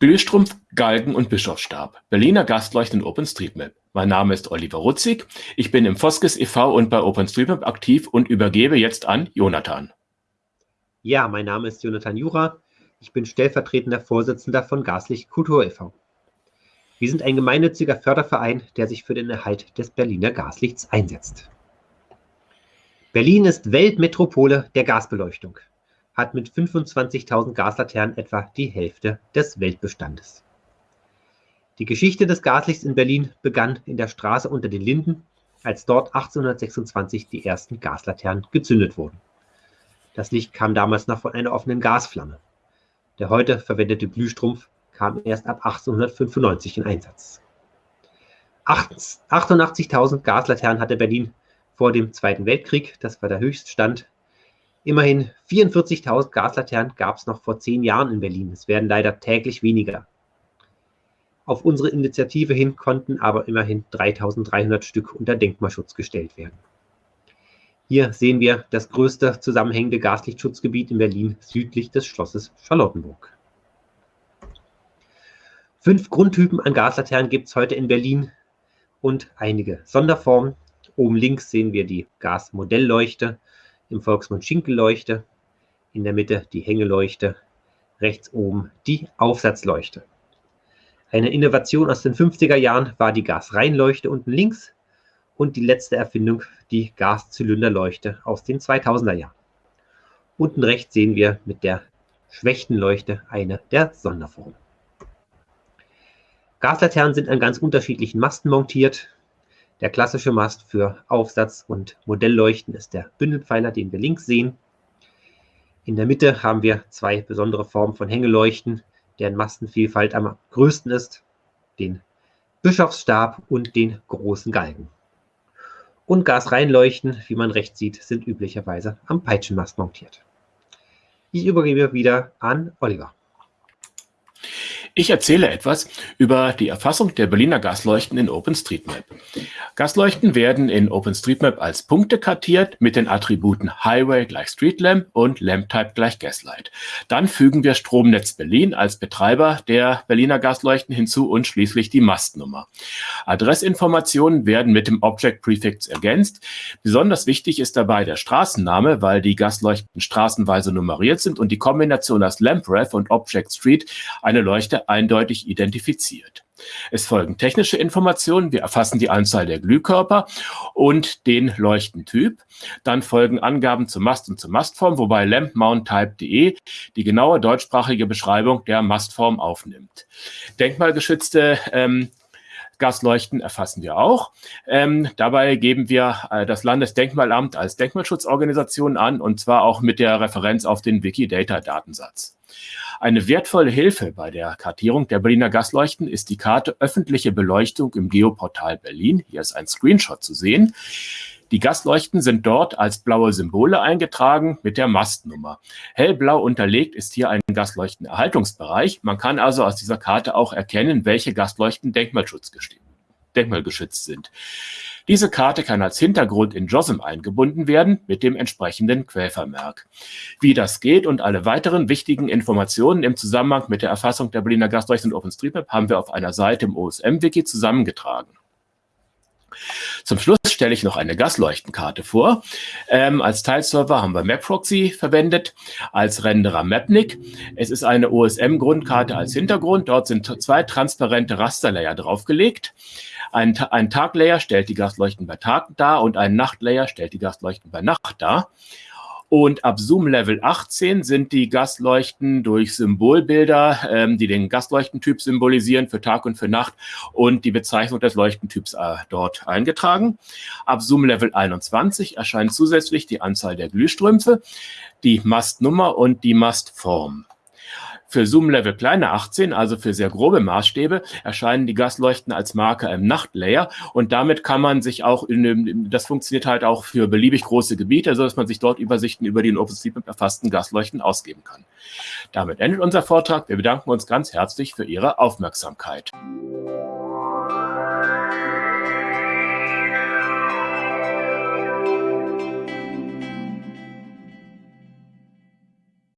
Glühstrumpf, Galgen und Bischofsstab. Berliner Gasleuchten in OpenStreetMap. Mein Name ist Oliver Rutzig. Ich bin im Foskes e.V. und bei OpenStreetMap aktiv und übergebe jetzt an Jonathan. Ja, mein Name ist Jonathan Jura. Ich bin stellvertretender Vorsitzender von Gaslicht Kultur e.V. Wir sind ein gemeinnütziger Förderverein, der sich für den Erhalt des Berliner Gaslichts einsetzt. Berlin ist Weltmetropole der Gasbeleuchtung hat mit 25.000 Gaslaternen etwa die Hälfte des Weltbestandes. Die Geschichte des Gaslichts in Berlin begann in der Straße unter den Linden, als dort 1826 die ersten Gaslaternen gezündet wurden. Das Licht kam damals noch von einer offenen Gasflamme. Der heute verwendete Glühstrumpf kam erst ab 1895 in Einsatz. 88.000 Gaslaternen hatte Berlin vor dem Zweiten Weltkrieg, das war der Höchststand Immerhin 44.000 Gaslaternen gab es noch vor zehn Jahren in Berlin. Es werden leider täglich weniger. Auf unsere Initiative hin konnten aber immerhin 3.300 Stück unter Denkmalschutz gestellt werden. Hier sehen wir das größte zusammenhängende Gaslichtschutzgebiet in Berlin südlich des Schlosses Charlottenburg. Fünf Grundtypen an Gaslaternen gibt es heute in Berlin und einige Sonderformen. Oben links sehen wir die Gasmodellleuchte im Volksmund Schinkelleuchte, in der Mitte die Hängeleuchte, rechts oben die Aufsatzleuchte. Eine Innovation aus den 50er Jahren war die Gasreinleuchte unten links und die letzte Erfindung die Gaszylinderleuchte aus den 2000er Jahren. Unten rechts sehen wir mit der Schwächtenleuchte eine der Sonderformen. Gaslaternen sind an ganz unterschiedlichen Masten montiert. Der klassische Mast für Aufsatz- und Modellleuchten ist der Bündelpfeiler, den wir links sehen. In der Mitte haben wir zwei besondere Formen von Hängeleuchten, deren Mastenvielfalt am größten ist, den Bischofsstab und den großen Galgen. Und Gasreinleuchten, wie man rechts sieht, sind üblicherweise am Peitschenmast montiert. Ich übergebe wieder an Oliver. Ich erzähle etwas über die Erfassung der Berliner Gasleuchten in OpenStreetMap. Gasleuchten werden in OpenStreetMap als Punkte kartiert mit den Attributen Highway gleich Streetlamp und LampType gleich Gaslight. Dann fügen wir Stromnetz Berlin als Betreiber der Berliner Gasleuchten hinzu und schließlich die Mastnummer. Adressinformationen werden mit dem Object Prefix ergänzt. Besonders wichtig ist dabei der Straßenname, weil die Gasleuchten straßenweise nummeriert sind und die Kombination aus LampRef und Object Street eine Leuchte eindeutig identifiziert. Es folgen technische Informationen. Wir erfassen die Anzahl der Glühkörper und den Leuchtentyp. Dann folgen Angaben zum Mast und zur Mastform, wobei lampmounttype.de die genaue deutschsprachige Beschreibung der Mastform aufnimmt. Denkmalgeschützte ähm, Gasleuchten erfassen wir auch. Ähm, dabei geben wir äh, das Landesdenkmalamt als Denkmalschutzorganisation an und zwar auch mit der Referenz auf den Wikidata-Datensatz. Eine wertvolle Hilfe bei der Kartierung der Berliner Gasleuchten ist die Karte Öffentliche Beleuchtung im Geoportal Berlin. Hier ist ein Screenshot zu sehen. Die Gasleuchten sind dort als blaue Symbole eingetragen mit der Mastnummer. Hellblau unterlegt ist hier ein Gasleuchtenerhaltungsbereich. Man kann also aus dieser Karte auch erkennen, welche Gasleuchten denkmalgeschützt sind. Diese Karte kann als Hintergrund in JOSM eingebunden werden mit dem entsprechenden Quellvermerk. Wie das geht und alle weiteren wichtigen Informationen im Zusammenhang mit der Erfassung der Berliner Gasleuchten und OpenStreetMap haben wir auf einer Seite im OSM-Wiki zusammengetragen. Zum Schluss stelle ich noch eine Gasleuchtenkarte vor. Ähm, als Teilserver haben wir MapProxy verwendet, als Renderer Mapnik. Es ist eine OSM-Grundkarte als Hintergrund. Dort sind zwei transparente Rasterlayer draufgelegt. Ein, ein Taglayer stellt die Gasleuchten bei Tag dar und ein Nachtlayer stellt die Gasleuchten bei Nacht dar. Und ab Zoom Level 18 sind die Gasleuchten durch Symbolbilder, ähm, die den Gasleuchtentyp symbolisieren für Tag und für Nacht und die Bezeichnung des Leuchtentyps äh, dort eingetragen. Ab Zoom Level 21 erscheint zusätzlich die Anzahl der Glühstrümpfe, die Mastnummer und die Mastform. Für Zoom-Level kleiner 18, also für sehr grobe Maßstäbe, erscheinen die Gasleuchten als Marker im Nachtlayer und damit kann man sich auch, in, das funktioniert halt auch für beliebig große Gebiete, so dass man sich dort Übersichten über die in OpenStreetMap erfassten Gasleuchten ausgeben kann. Damit endet unser Vortrag. Wir bedanken uns ganz herzlich für Ihre Aufmerksamkeit.